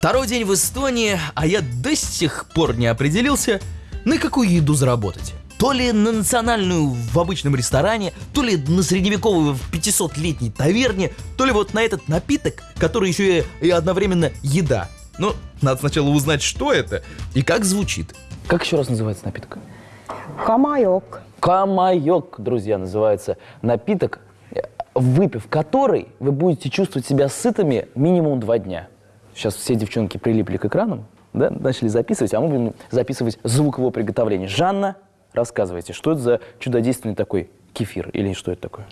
Второй день в Эстонии, а я до сих пор не определился, на какую еду заработать. То ли на национальную в обычном ресторане, то ли на средневековую в 500-летней таверне, то ли вот на этот напиток, который еще и, и одновременно еда. Но надо сначала узнать, что это и как звучит. Как еще раз называется напиток? Камайок. Камайок, друзья, называется напиток, э, выпив который вы будете чувствовать себя сытыми минимум два дня. Сейчас все девчонки прилипли к экранам, да, начали записывать, а мы будем записывать звук его приготовления. Жанна, рассказывайте, что это за чудодейственный такой кефир или что это такое?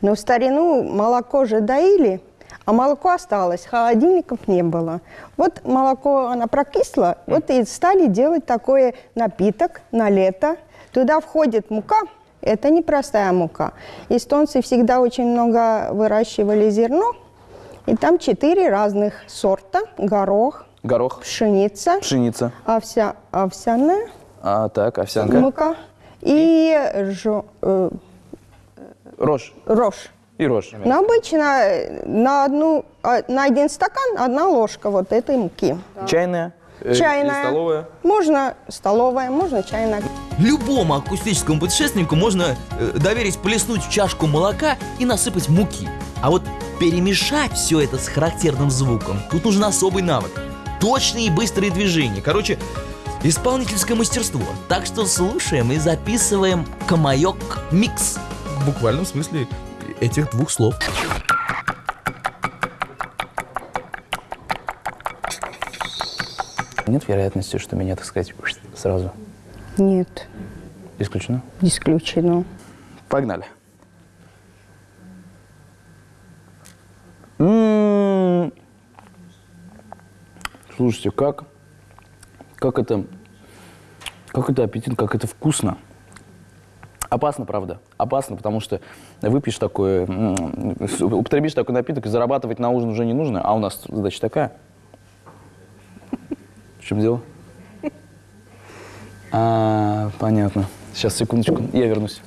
Но в старину молоко же доили, а молоко осталось, холодильников не было. Вот молоко, оно прокисло, вот и стали делать такой напиток на лето. Туда входит мука, это непростая мука. Эстонцы всегда очень много выращивали зерно, и там четыре разных сорта. Горох, Горох, пшеница, пшеница, овся, овсяная а так, овсянка, мука и жо- э, рожь рожь. и рожь. Но обычно э, на, одну, а, на один стакан одна ложка вот этой муки. Чайная, э, Чайная. и столовая. Можно столовая, можно чайная. Любому акустическому путешественнику можно э, доверить плеснуть в чашку молока и насыпать муки. А вот перемешать все это с характерным звуком, тут нужен особый навык. Точные и быстрые движения. Короче, исполнительское мастерство. Так что слушаем и записываем Камайок Микс. В буквальном смысле этих двух слов. Нет вероятности, что меня, так сказать, сразу Нет, исключено? исключено. Погнали. М. Слушайте, как, как это, как это аппетитно, как это вкусно. Опасно, правда, опасно, потому что выпьешь такое, м, употребишь такой напиток, и зарабатывать на ужин уже не нужно, а у нас задача такая. Чем дело? А, понятно. Сейчас, секундочку, я вернусь.